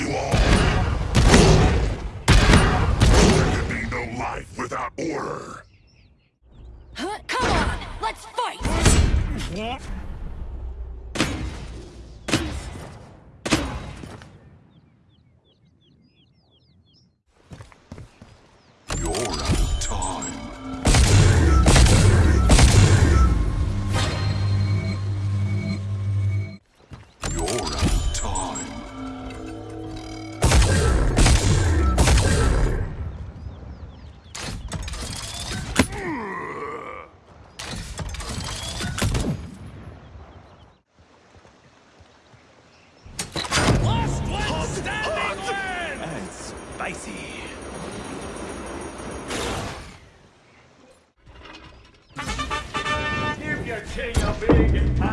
you all. Thank you.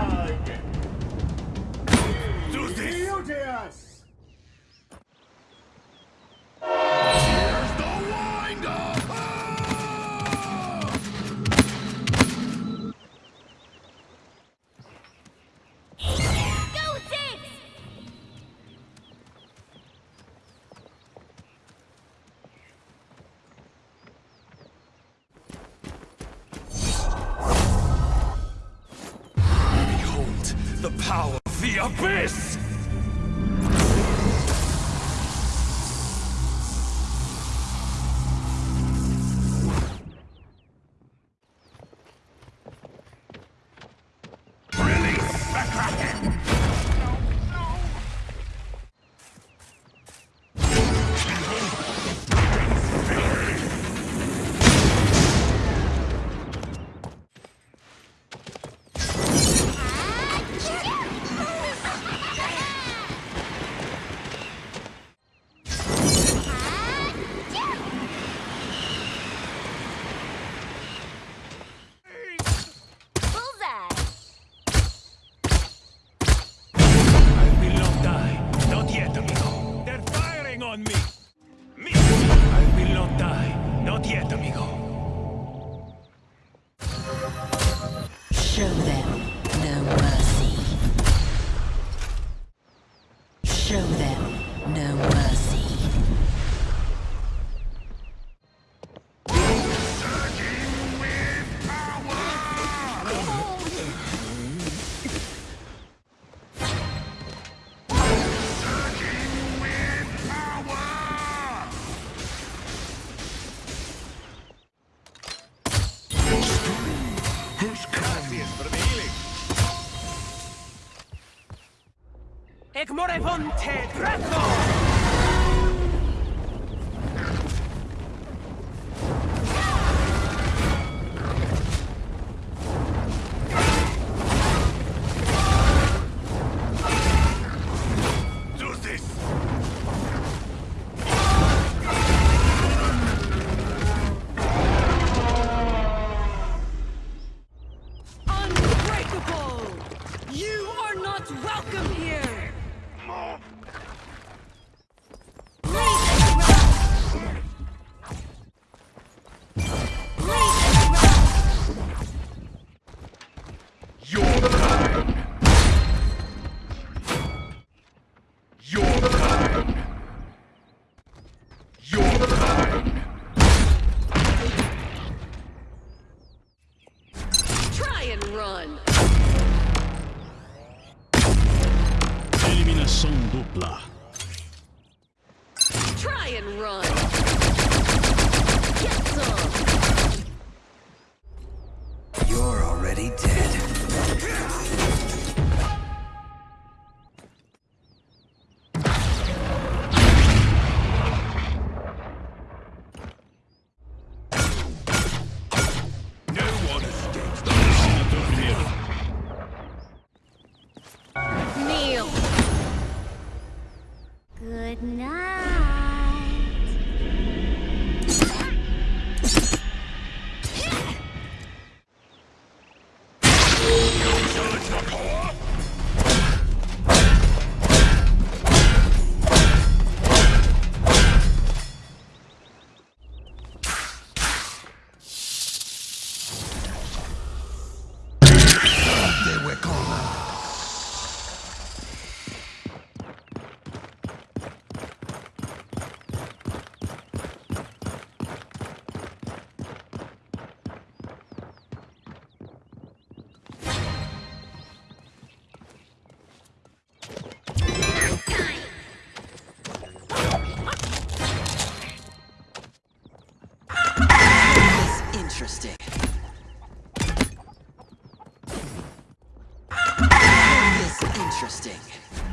The power of the abyss! Ekmorevonte Draco! run. Eliminação dupla. Try and run. Get some. You're already dead. Interesting.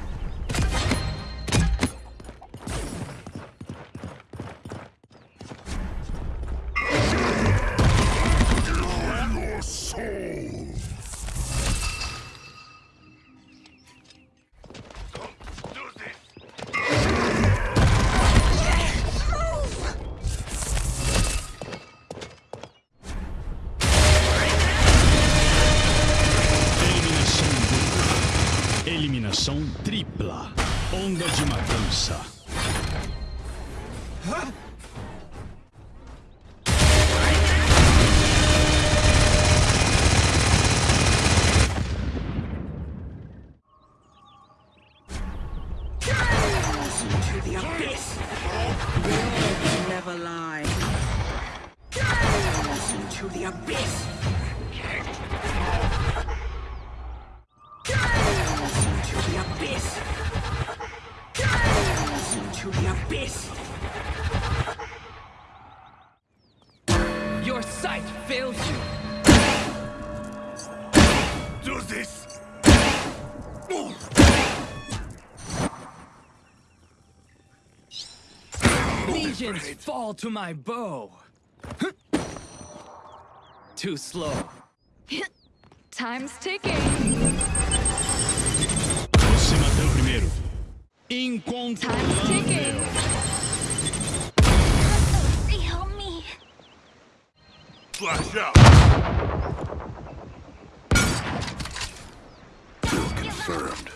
Into the abyss! Into the abyss! Into the abyss! Your sight fails you. Do this! Legions fall to my bow. Too slow. Time's ticking. Você matou primeiro. Time's Incontrolável. ticking. Help me. Flash out! Kill confirmed.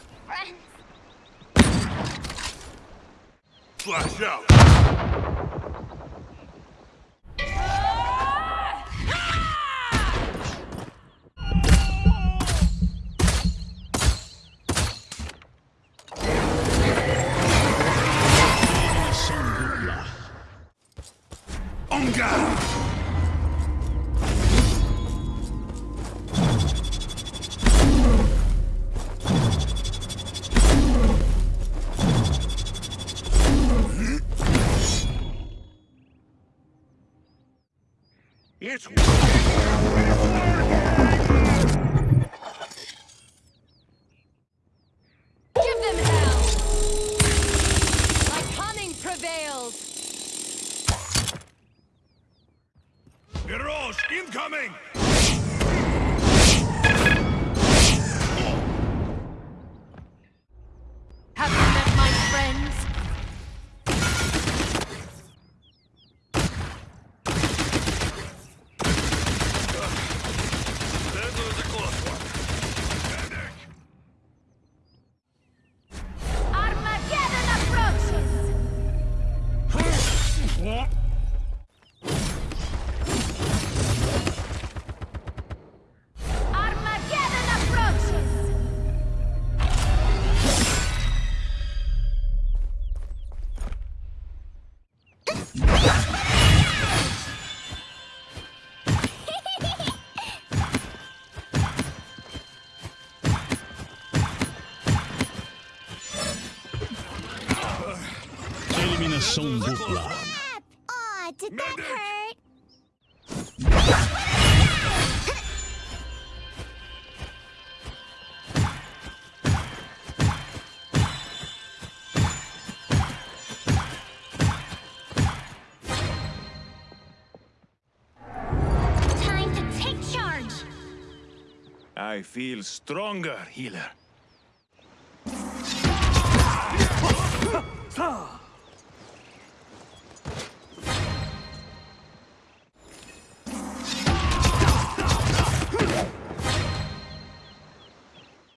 Flash out! 뭔가! It's... incoming! Eliminação dupla. Aw, did that hurt? I feel stronger, healer.